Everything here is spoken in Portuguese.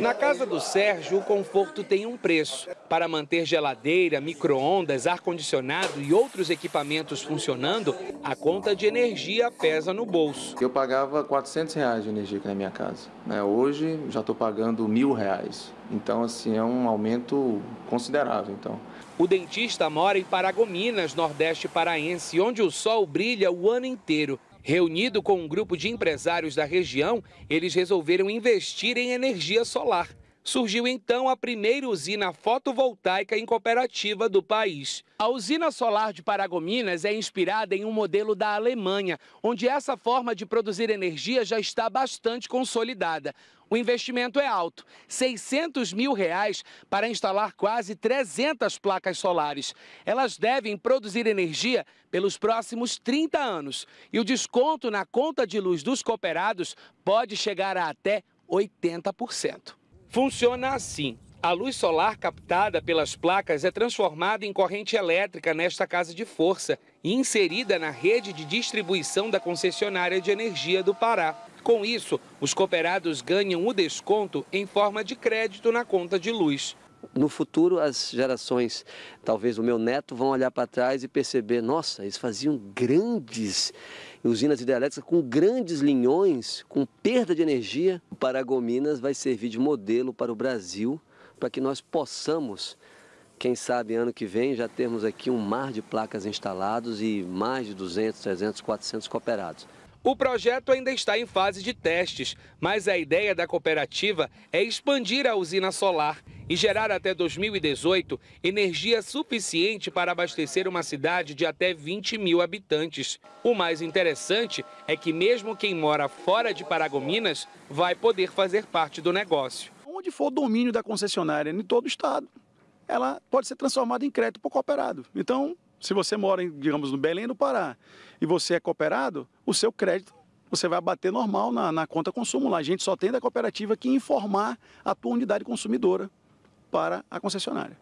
Na casa do Sérgio, o conforto tem um preço. Para manter geladeira, micro-ondas, ar-condicionado e outros equipamentos funcionando, a conta de energia pesa no bolso. Eu pagava 400 reais de energia aqui na minha casa. Né? Hoje já estou pagando mil reais. Então, assim, é um aumento considerável. Então. O dentista mora em Paragominas, Nordeste Paraense, onde o sol brilha o ano inteiro. Reunido com um grupo de empresários da região, eles resolveram investir em energia solar. Surgiu então a primeira usina fotovoltaica em cooperativa do país. A usina solar de Paragominas é inspirada em um modelo da Alemanha, onde essa forma de produzir energia já está bastante consolidada. O investimento é alto, 600 mil reais para instalar quase 300 placas solares. Elas devem produzir energia pelos próximos 30 anos. E o desconto na conta de luz dos cooperados pode chegar a até 80%. Funciona assim. A luz solar captada pelas placas é transformada em corrente elétrica nesta casa de força e inserida na rede de distribuição da concessionária de energia do Pará. Com isso, os cooperados ganham o desconto em forma de crédito na conta de luz. No futuro, as gerações, talvez o meu neto, vão olhar para trás e perceber: nossa, eles faziam grandes usinas hidrelétricas com grandes linhões, com perda de energia. O Paragominas vai servir de modelo para o Brasil, para que nós possamos quem sabe ano que vem já termos aqui um mar de placas instalados e mais de 200, 300, 400 cooperados. O projeto ainda está em fase de testes, mas a ideia da cooperativa é expandir a usina solar e gerar até 2018 energia suficiente para abastecer uma cidade de até 20 mil habitantes. O mais interessante é que, mesmo quem mora fora de Paragominas, vai poder fazer parte do negócio. Onde for o domínio da concessionária em todo o estado, ela pode ser transformada em crédito por cooperado. Então, se você mora, em, digamos, no Belém do Pará e você é cooperado, o seu crédito você vai bater normal na, na conta consumo lá. A gente só tem da cooperativa que informar a tua unidade consumidora para a concessionária.